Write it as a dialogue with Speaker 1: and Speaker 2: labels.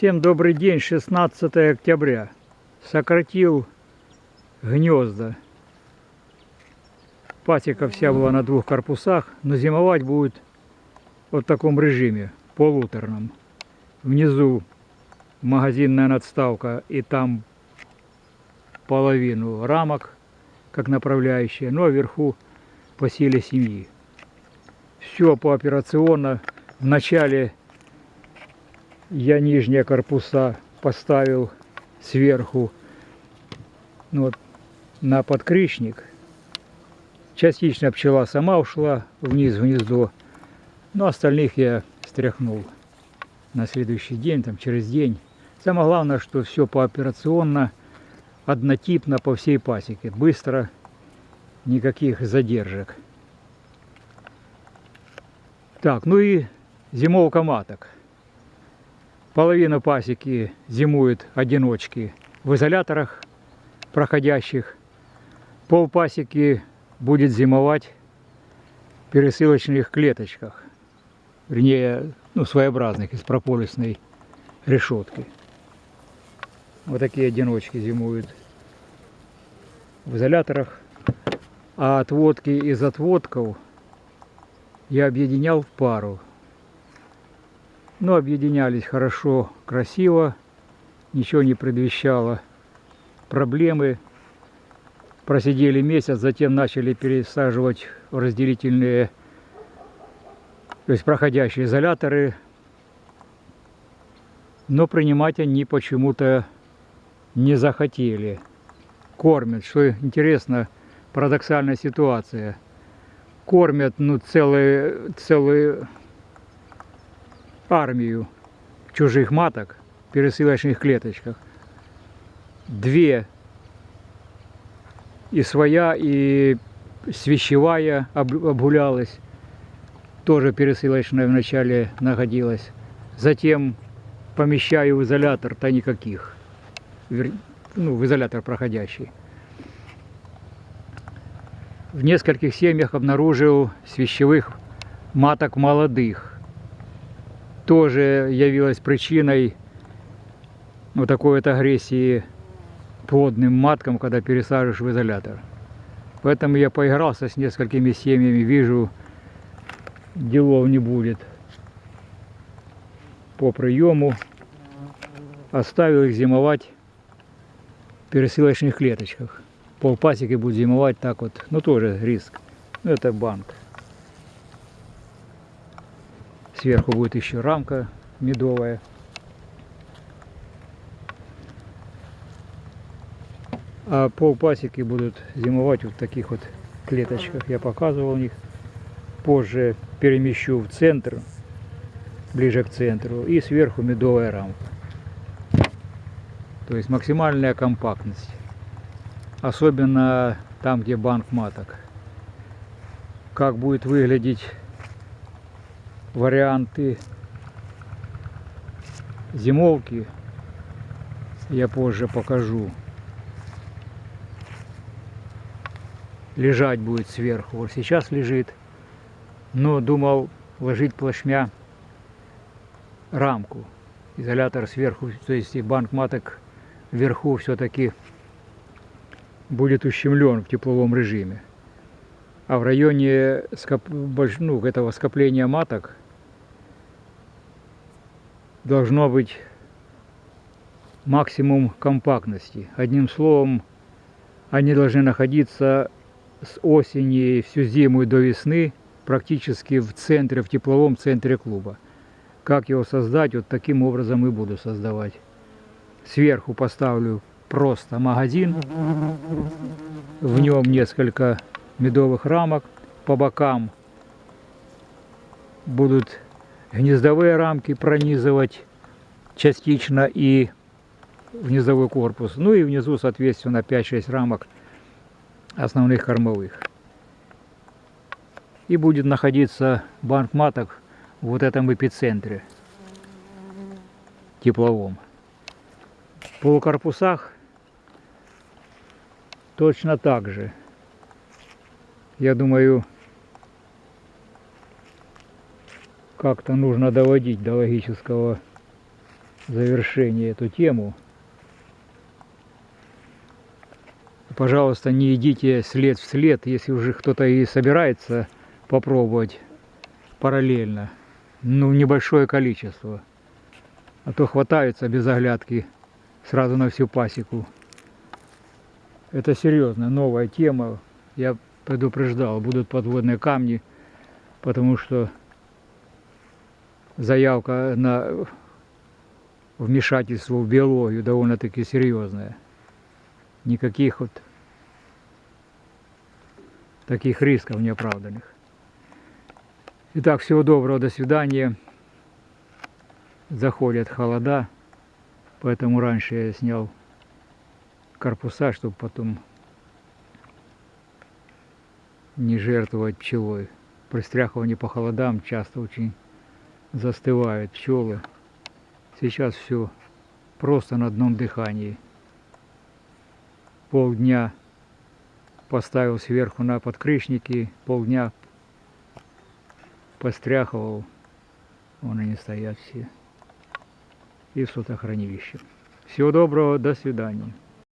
Speaker 1: Всем добрый день, 16 октября. Сократил гнезда. Пасека вся была на двух корпусах, но зимовать будет вот в таком режиме, полуторном. Внизу магазинная надставка и там половину рамок, как направляющая, но вверху по силе семьи. Все пооперационно. Вначале я нижние корпуса поставил сверху ну, вот, на подкрышник. Частично пчела сама ушла вниз в гнездо, но остальных я стряхнул на следующий день, там через день. Самое главное, что все пооперационно, однотипно по всей пасеке, быстро, никаких задержек. Так, ну и зимовка маток. Половина пасеки зимует одиночки в изоляторах проходящих. Пол пасеки будет зимовать в пересылочных клеточках. Вернее, ну, своеобразных, из прополисной решетки. Вот такие одиночки зимуют в изоляторах. А отводки из отводков я объединял в пару но объединялись хорошо, красиво, ничего не предвещало проблемы. Просидели месяц, затем начали пересаживать в разделительные, то есть проходящие изоляторы. Но принимать они почему-то не захотели. Кормят, что интересно, парадоксальная ситуация. Кормят ну, целые, целые армию чужих маток в пересылочных клеточках. Две и своя, и свящевая обгулялась, тоже пересылочная вначале находилась. Затем помещаю в изолятор-то никаких, ну, в изолятор проходящий. В нескольких семьях обнаружил свящевых маток молодых тоже явилась причиной вот такой вот агрессии плодным маткам, когда пересаживаешь в изолятор. Поэтому я поигрался с несколькими семьями, вижу, делов не будет по приему. Оставил их зимовать в пересылочных клеточках. Пол пасеки будет зимовать так вот, ну тоже риск. Ну, это банк. Сверху будет еще рамка медовая. А пол пасеки будут зимовать вот в таких вот клеточках. Я показывал них. Позже перемещу в центр, ближе к центру. И сверху медовая рамка. То есть максимальная компактность. Особенно там, где банк маток. Как будет выглядеть варианты зимовки я позже покажу. Лежать будет сверху. Вот сейчас лежит. Но думал ложить плашмя рамку. Изолятор сверху, то есть и банк маток вверху все-таки будет ущемлен в тепловом режиме. А в районе скоп... ну, этого скопления маток должно быть максимум компактности. Одним словом, они должны находиться с осени всю зиму и до весны практически в центре, в тепловом центре клуба. Как его создать, вот таким образом и буду создавать. Сверху поставлю просто магазин, в нем несколько медовых рамок, по бокам будут гнездовые рамки пронизывать частично и гнездовой корпус. Ну и внизу, соответственно, 5-6 рамок основных кормовых. И будет находиться банк маток в вот этом эпицентре тепловом. В полукорпусах точно так же. Я думаю, как-то нужно доводить до логического завершение эту тему. Пожалуйста, не идите след в след, если уже кто-то и собирается попробовать параллельно. Ну, небольшое количество. А то хватаются без оглядки сразу на всю пасеку. Это серьезно, новая тема. Я предупреждал, будут подводные камни, потому что заявка на вмешательство в биологию довольно-таки серьезная. Никаких вот таких рисков неоправданных. Итак, всего доброго, до свидания. Заходят холода, поэтому раньше я снял корпуса, чтобы потом не жертвовать пчелой. При стряхивании по холодам часто очень застывают пчелы. Сейчас все просто на одном дыхании. Полдня поставил сверху на подкрышники, полдня постряхивал, вон они стоят все, и в сотохранилище. Всего доброго, до свидания.